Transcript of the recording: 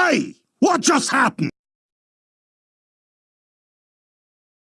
Hey! What just happened?